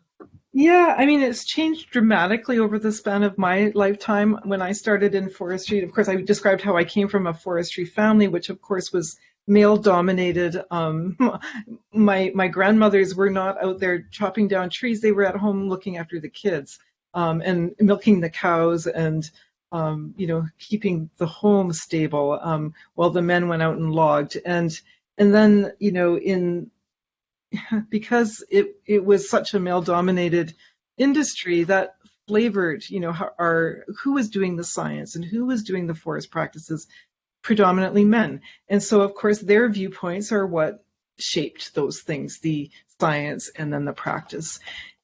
Yeah, I mean, it's changed dramatically over the span of my lifetime. When I started in forestry, of course, I described how I came from a forestry family, which of course was male dominated. Um, my my grandmothers were not out there chopping down trees; they were at home looking after the kids um, and milking the cows and um, you know keeping the home stable um, while the men went out and logged. And and then you know in because it it was such a male dominated industry that flavored you know our who was doing the science and who was doing the forest practices predominantly men and so of course their viewpoints are what shaped those things the science and then the practice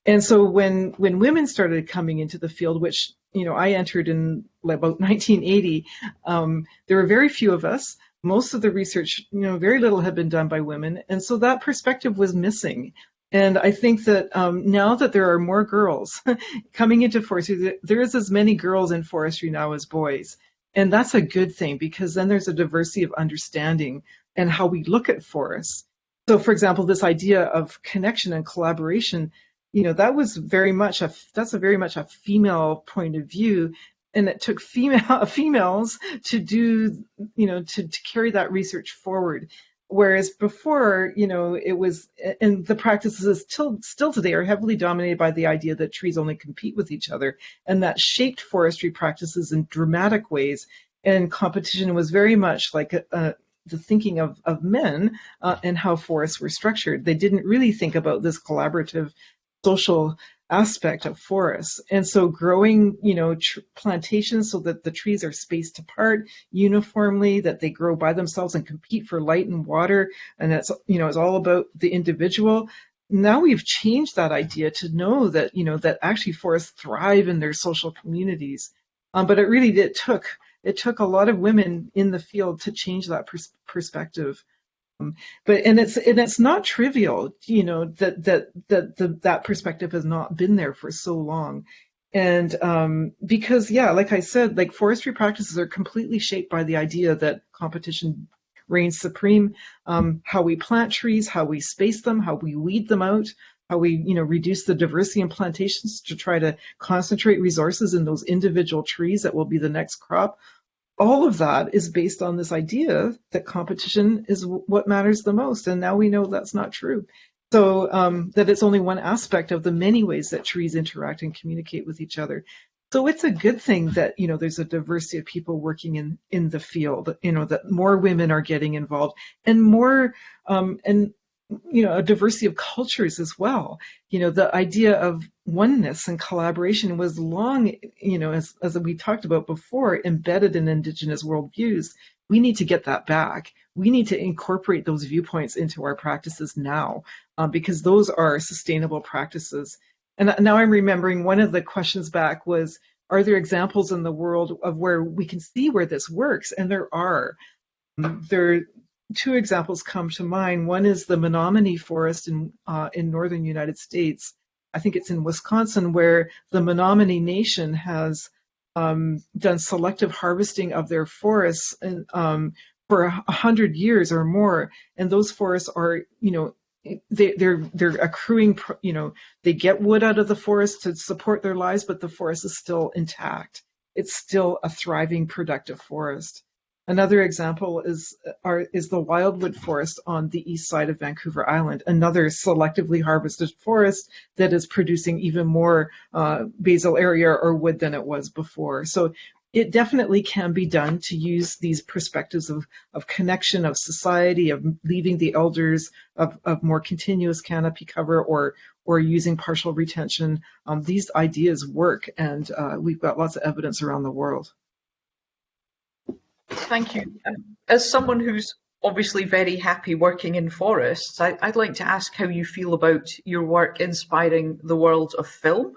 and so when when women started coming into the field which you know i entered in about 1980 um, there were very few of us most of the research, you know, very little had been done by women, and so that perspective was missing. And I think that um, now that there are more girls coming into forestry, there is as many girls in forestry now as boys. And that's a good thing because then there's a diversity of understanding and how we look at forests. So, for example, this idea of connection and collaboration, you know, that was very much a that's a very much a female point of view, and it took female females to do you know to, to carry that research forward. Whereas before you know it was and the practices still still today are heavily dominated by the idea that trees only compete with each other. And that shaped forestry practices in dramatic ways. And competition was very much like a, a the thinking of, of men uh, and how forests were structured. They didn't really think about this collaborative social aspect of forests. And so growing, you know, plantations so that the trees are spaced apart uniformly, that they grow by themselves and compete for light and water. And that's, you know, it's all about the individual. Now we've changed that idea to know that, you know, that actually forests thrive in their social communities. Um, but it really it took it took a lot of women in the field to change that pers- perspective. Um, but and it's and it's not trivial, you know, that that that the, that perspective has not been there for so long. And um, because, yeah, like I said, like forestry practices are completely shaped by the idea that competition reigns supreme. Um, how we plant trees, how we space them, how we weed them out, how we, you know, reduce the diversity in plantations to try to concentrate resources in those individual trees that will be the next crop all of that is based on this idea that competition is what matters the most. And now we know that's not true. So um, that it's only one aspect of the many ways that trees interact and communicate with each other. So it's a good thing that you know there's a diversity of people working in in the field. You know that more women are getting involved and more um, and you know a diversity of cultures as well. You know the idea of oneness and collaboration was long you know as, as we talked about before embedded in indigenous worldviews. We need to get that back. We need to incorporate those viewpoints into our practices now um, because those are sustainable practices. And now i'm remembering one of the questions back was are there examples in the world of where we can see where this works? And there are. There two examples come to mind. One is the Menominee Forest in uh, in northern United States. I think it's in Wisconsin, where the Menominee Nation has um, done selective harvesting of their forests and, um, for a hundred years or more, and those forests are, you know, they, they're they're accruing, you know, they get wood out of the forest to support their lives, but the forest is still intact. It's still a thriving, productive forest. Another example is, are, is the wildwood forest on the east side of Vancouver Island, another selectively harvested forest that is producing even more uh, basal area or wood than it was before. So it definitely can be done to use these perspectives of, of connection, of society, of leaving the elders, of, of more continuous canopy cover or, or using partial retention. Um, these ideas work and uh, we've got lots of evidence around the world. Thank you. As someone who's obviously very happy working in forests, I, would like to ask how you feel about your work inspiring the world of film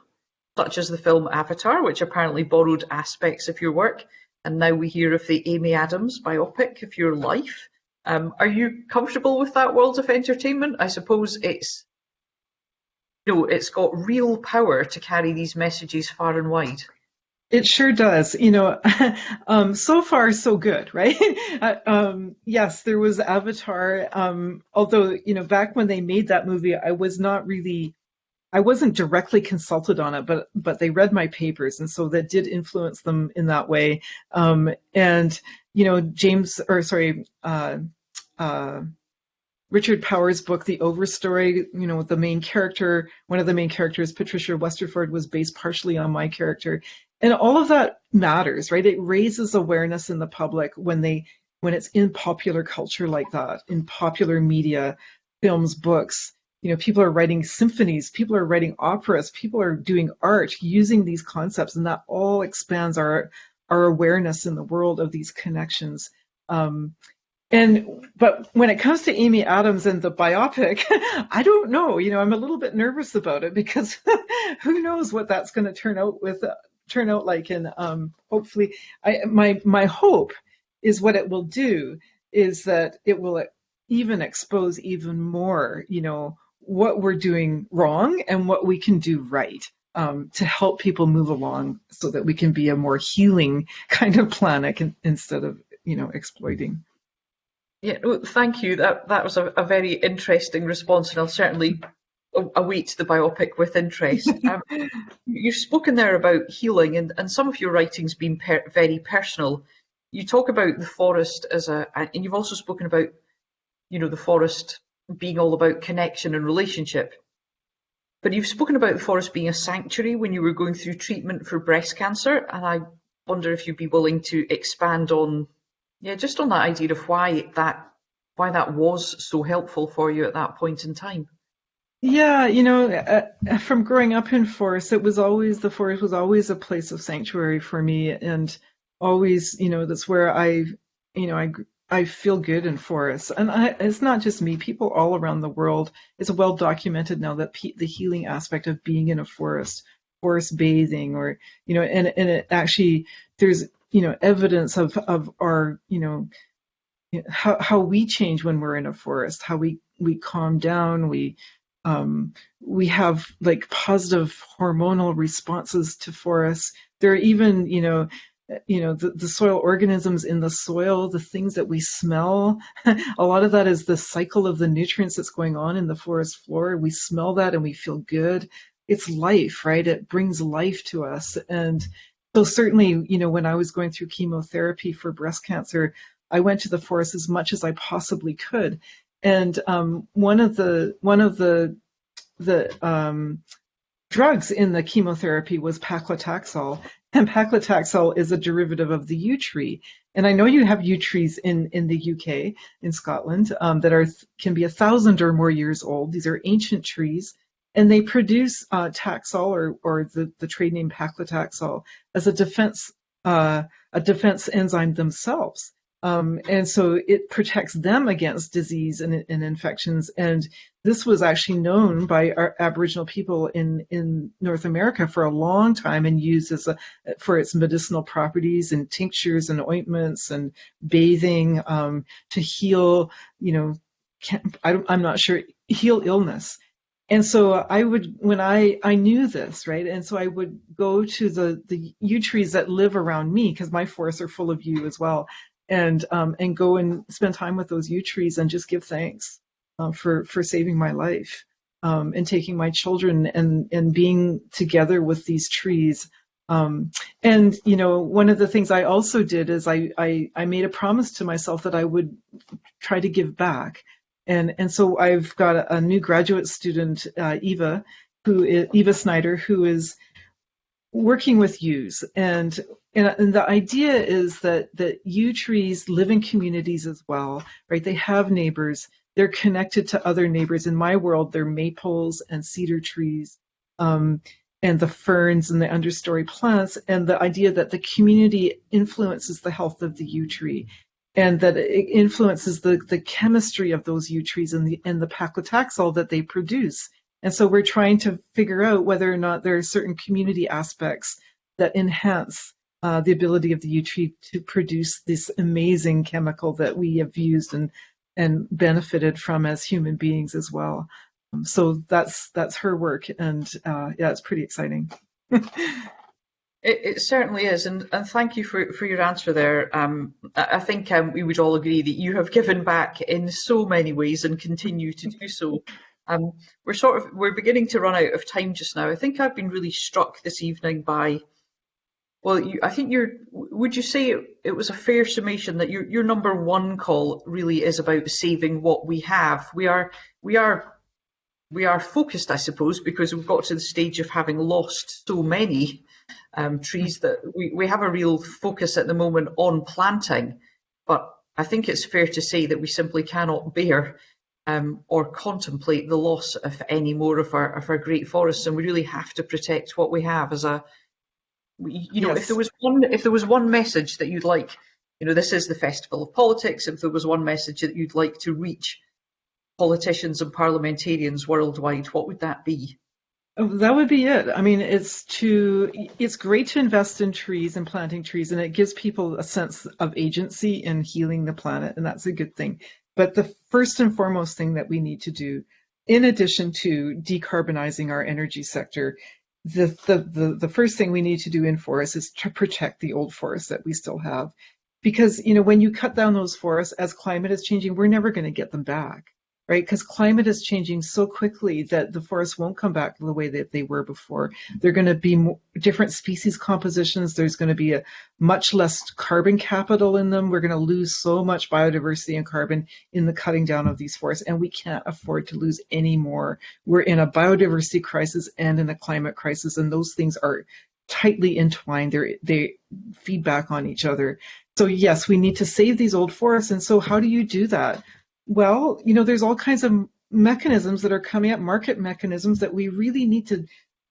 such as the film Avatar, which apparently borrowed aspects of your work, and now we hear of the Amy Adams biopic of your life. Um, are you comfortable with that world of entertainment? I suppose it's you know, it's got real power to carry these messages far and wide. It sure does. You know, um, so far so good, right? Uh, um, yes, there was Avatar. Um, although, you know, back when they made that movie, I was not really I wasn't directly consulted on it, but but they read my papers, and so that did influence them in that way. Um, and you know, James or sorry, uh, uh, Richard Powers' book, The Overstory. You know, the main character, one of the main characters, Patricia Westerford, was based partially on my character, and all of that matters, right? It raises awareness in the public when they when it's in popular culture like that, in popular media, films, books you know people are writing symphonies people are writing operas people are doing art using these concepts and that all expands our our awareness in the world of these connections um, and but when it comes to Amy Adams and the biopic, I don't know. You know, I'm a little bit nervous about it because who knows what that's going to turn out with turn out like. And um, hopefully, I my my hope is what it will do is that it will even expose even more. You know, what we're doing wrong and what we can do right um, to help people move along so that we can be a more healing kind of planet instead of you know exploiting. Yeah, well, thank you. That that was a, a, very interesting response, and I'll certainly await the biopic with interest. um, you've spoken there about healing, and, and some of your writing's been per very personal. You talk about the forest as a, and you've also spoken about, you know, the forest being all about connection and relationship. But you've spoken about the forest being a sanctuary when you were going through treatment for breast cancer, and I wonder if you'd be willing to expand on, yeah, just on that idea of why that why that was so helpful for you at that point in time. Yeah, you know, uh, from growing up in forest, it was always the forest was always a place of sanctuary for me, and always, you know, that's where I, you know, I I feel good in forests, and I, it's not just me. People all around the world. It's well documented now that pe- the healing aspect of being in a forest, forest bathing, or you know, and and it actually there's you know evidence of of our you know how how we change when we're in a forest, how we we calm down, we um, we have like positive hormonal responses to forests. There are even, you know, you know the, the soil organisms in the soil the things that we smell a lot of that is the cycle of the nutrients that's going on in the forest floor. We smell that and we feel good. It's life right? It brings life to us. And so certainly you know when i was going through chemotherapy for breast cancer i went to the forest as much as i possibly could and um, one of the one of the the um, drugs in the chemotherapy was paclitaxel, and paclitaxel is a derivative of the yew tree. And I know you have yew trees in, in the UK, in Scotland, um, that are can be a thousand or more years old. These are ancient trees, and they produce uh, Taxol or, or the, the trade name paclitaxel as a defense uh, a defense enzyme themselves. Um, and so it protects them against disease and, and, infections. And this was actually known by our Aboriginal people in, in North America for a long time and used as a, for its medicinal properties and tinctures and ointments and bathing um, to heal, you know, I, I'm not sure, heal illness. And so I would, when I, I knew this, right? And so I would go to the, the yew trees that live around me because my forests are full of yew as well and um, and go and spend time with those yew trees and just give thanks uh, for for saving my life um, and taking my children and and being together with these trees. Um, and you know, one of the things I also did is I, I I made a promise to myself that I would try to give back. And and so I've got a, new graduate student, uh, Eva, who is, Eva Snyder, who is working with yews and, and, the idea is that that yew trees live in communities as well right? They have neighbors. They're connected to other neighbors. In my world they're maples and cedar trees um, and the ferns and the understory plants. And the idea that the community influences the health of the yew tree and that it influences the, the chemistry of those yew trees and the, and the paclitaxel that they produce and so we're trying to figure out whether or not there are certain community aspects that enhance uh, the ability of the yew tree to produce this amazing chemical that we have used and and benefited from as human beings as well. Um, so that's that's her work, and uh, yeah, it's pretty exciting. it, it, certainly is, and, and thank you for, for your answer there. Um, I think um, we would all agree that you have given back in so many ways and continue to do so. Um, we're sort of we're beginning to run out of time just now. I think I've been really struck this evening by. Well, you, I think you're. Would you say it, it was a fair summation that your your number one call really is about saving what we have? We are we are we are focused, I suppose, because we've got to the stage of having lost so many um, trees that we, we have a real focus at the moment on planting. But I think it's fair to say that we simply cannot bear um, or contemplate the loss of any more of our of our great forests, and we really have to protect what we have as a you know yes. if there was one if there was one message that you'd like you know this is the festival of politics. If there was one message that you'd like to reach politicians and parliamentarians worldwide what would that be? Oh, that would be it. I mean it's to it's great to invest in trees and planting trees and it gives people a sense of agency in healing the planet and that's a good thing but the first and foremost thing that we need to do, in addition to decarbonizing our energy sector, the, the, the, the first thing we need to do in forests is to protect the old forests that we still have. Because, you know, when you cut down those forests, as climate is changing, we're never going to get them back right? Because climate is changing so quickly that the forests won't come back the way that they were before. They're going to be more, different species compositions. There's going to be a much less carbon capital in them. We're going to lose so much biodiversity and carbon in the cutting down of these forests, and we can't afford to lose any more. We're in a biodiversity crisis and in a climate crisis, and those things are tightly entwined. They're, they feedback on each other. So yes, we need to save these old forests. And so how do you do that? Well, you know, there's all kinds of mechanisms that are coming up, market mechanisms that we really need to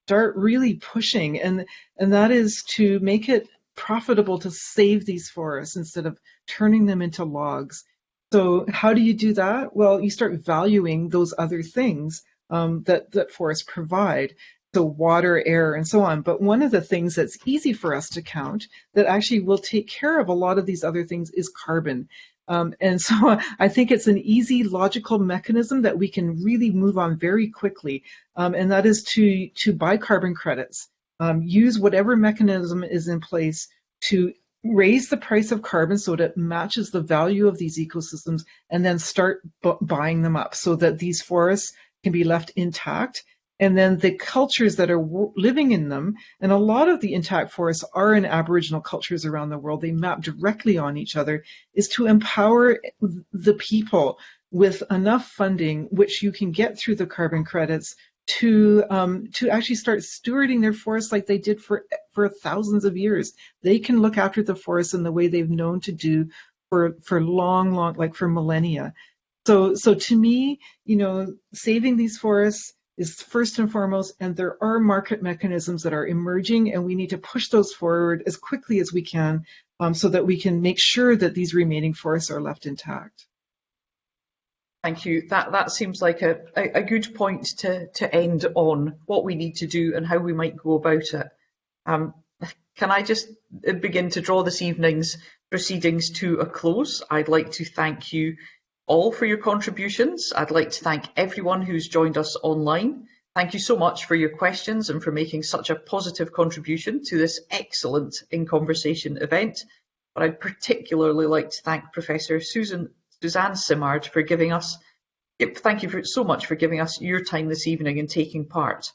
start really pushing, and and that is to make it profitable to save these forests instead of turning them into logs. So how do you do that? Well, you start valuing those other things um, that that forests provide. So water, air, and so on. But one of the things that's easy for us to count that actually will take care of a lot of these other things is carbon. Um, and so I think it's an easy logical mechanism that we can really move on very quickly, um, and that is to, to buy carbon credits. Um, use whatever mechanism is in place to raise the price of carbon so that it matches the value of these ecosystems and then start buying them up so that these forests can be left intact and then the cultures that are living in them, and a lot of the intact forests are in Aboriginal cultures around the world, they map directly on each other, is to empower the people with enough funding, which you can get through the carbon credits, to um, to actually start stewarding their forests like they did for for thousands of years. They can look after the forests in the way they've known to do for for long, long, like for millennia. So so to me, you know, saving these forests is first and foremost, and there are market mechanisms that are emerging, and we need to push those forward as quickly as we can um, so that we can make sure that these remaining forests are left intact. Thank you. That that seems like a, a, a, good point to, to end on what we need to do and how we might go about it. Um, can I just begin to draw this evening's proceedings to a close? I'd like to thank you all for your contributions. I'd like to thank everyone who's joined us online. Thank you so much for your questions and for making such a positive contribution to this excellent In Conversation event. But I'd particularly like to thank Professor Susan, Suzanne Simard for giving us, thank you for, so much for giving us your time this evening and taking part.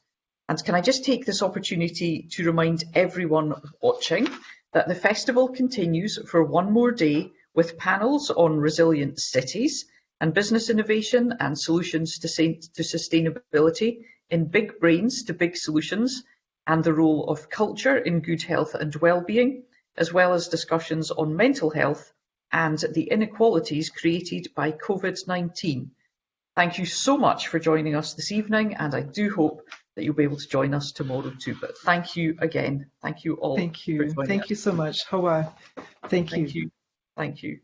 And can I just take this opportunity to remind everyone watching that the festival continues for one more day with panels on resilient cities and business innovation and solutions to, to sustainability in big brains to big solutions. and the role of culture in good health and well-being, as well as discussions on mental health and the inequalities created by COVID-19. Thank you so much for joining us this evening, and I do hope that you'll be able to join us tomorrow too. But thank you again. Thank you all. Thank you. Thank us. you so much. Hawa, thank, Thank you. you. Thank you.